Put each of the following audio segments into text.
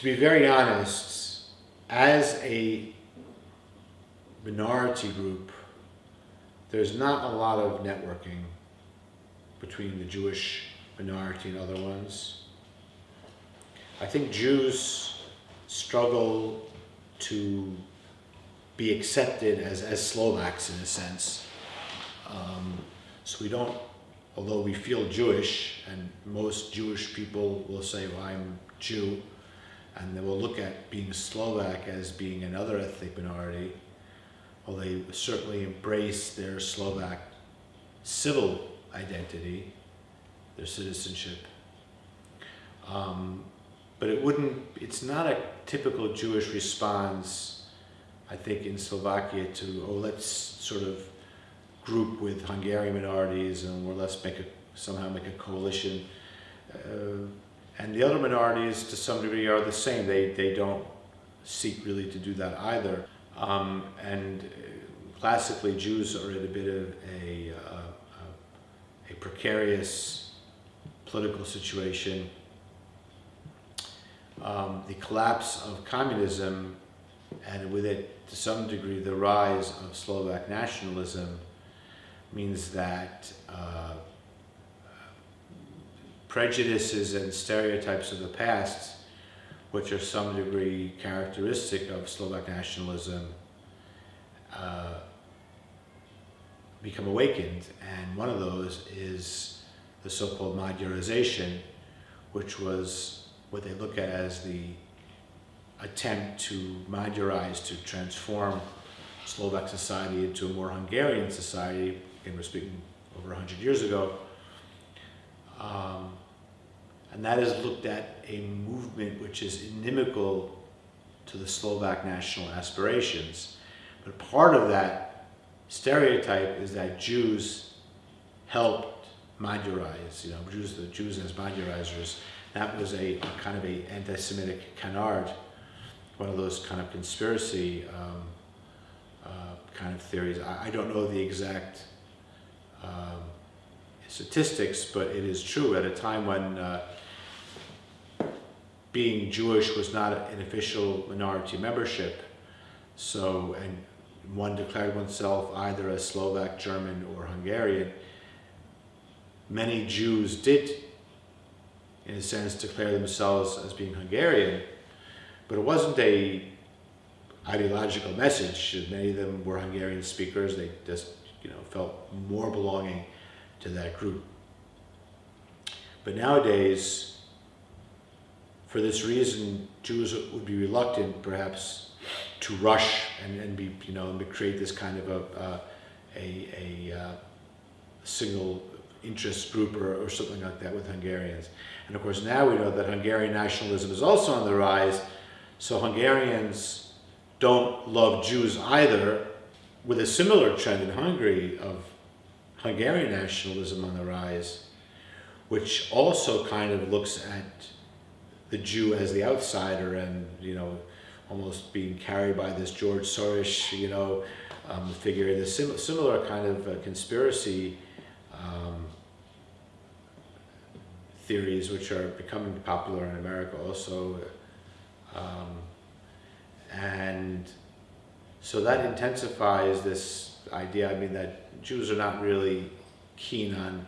to be very honest, as a minority group, there's not a lot of networking between the Jewish minority and other ones. I think Jews struggle to be accepted as, as Slovaks in a sense. Um, so we don't, although we feel Jewish, and most Jewish people will say, well, I'm Jew, and they will look at being Slovak as being another ethnic minority, well, they certainly embrace their Slovak civil identity, their citizenship. Um, but it wouldn't, it's not a typical Jewish response I think in Slovakia to, oh, let's sort of group with Hungarian minorities and or let's make a, somehow make a coalition. Uh, and the other minorities to some degree are the same. They, they don't seek really to do that either. Um, and uh, classically Jews are in a bit of a, uh, a precarious political situation. Um, the collapse of communism and with it, to some degree, the rise of Slovak nationalism means that uh, prejudices and stereotypes of the past, which are some degree characteristic of Slovak nationalism, uh, become awakened. And one of those is the so-called Magyarization, which was what they look at as the attempt to Magyarize, to transform Slovak society into a more Hungarian society, and we're speaking over 100 years ago, um, and that is looked at a movement which is inimical to the Slovak national aspirations. But part of that stereotype is that Jews helped Magyarize, you know, Jews, the Jews as Magyarizers. That was a, a kind of a anti-Semitic canard one of those kind of conspiracy um, uh, kind of theories. I, I, don't know the exact um, statistics, but it is true at a time when uh, being Jewish was not an official minority membership. So, and one declared oneself either as Slovak, German, or Hungarian. Many Jews did, in a sense, declare themselves as being Hungarian, but it wasn't a ideological message. Many of them were Hungarian speakers. They just, you know, felt more belonging to that group. But nowadays, for this reason, Jews would be reluctant, perhaps, to rush and, and be, you know, and create this kind of a, uh, a, a uh, single interest group or, or something like that with Hungarians. And of course, now we know that Hungarian nationalism is also on the rise, so Hungarians don't love Jews either, with a similar trend in Hungary of Hungarian nationalism on the rise, which also kind of looks at the Jew as the outsider and, you know, almost being carried by this George Soros, you know, um, figure, the sim similar kind of uh, conspiracy um, theories which are becoming popular in America also um, and so that intensifies this idea, I mean, that Jews are not really keen on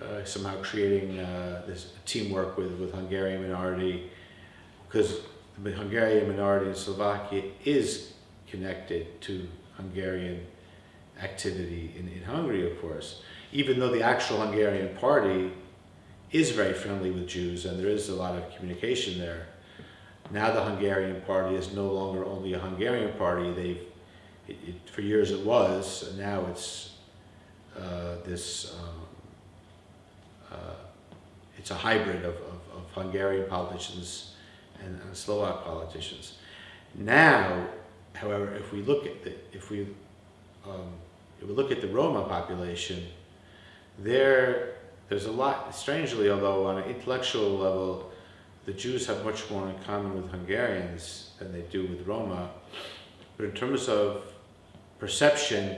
uh, somehow creating uh, this teamwork with, with Hungarian minority, because the Hungarian minority in Slovakia is connected to Hungarian activity in, in Hungary, of course. Even though the actual Hungarian party is very friendly with Jews and there is a lot of communication there. Now the Hungarian party is no longer only a Hungarian party. They've, it, it, for years it was, and now it's uh, this, um, uh, it's a hybrid of, of, of Hungarian politicians and, and, Slovak politicians. Now, however, if we look at the, if we, um, if we look at the Roma population, there, there's a lot, strangely, although on an intellectual level, the Jews have much more in common with Hungarians than they do with Roma. But in terms of perception,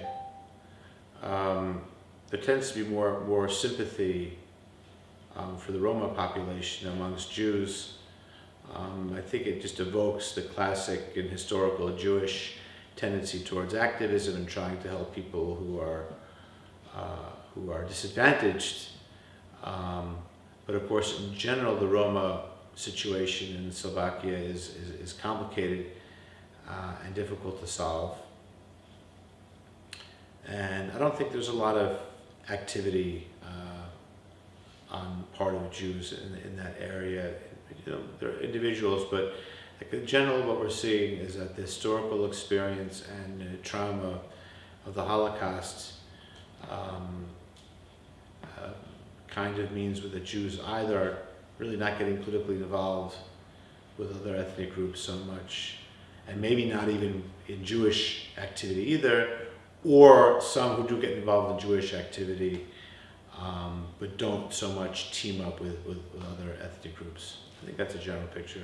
um, there tends to be more, more sympathy um, for the Roma population amongst Jews. Um, I think it just evokes the classic and historical Jewish tendency towards activism and trying to help people who are uh, who are disadvantaged. Um, but of course, in general, the Roma situation in Slovakia is, is, is complicated uh, and difficult to solve. And I don't think there's a lot of activity uh, on part of Jews in, in that area. You know, there are individuals, but in general, what we're seeing is that the historical experience and trauma of the Holocaust um, uh, kind of means with the Jews either really not getting politically involved with other ethnic groups so much, and maybe not even in Jewish activity either, or some who do get involved in Jewish activity, um, but don't so much team up with, with, with other ethnic groups. I think that's a general picture.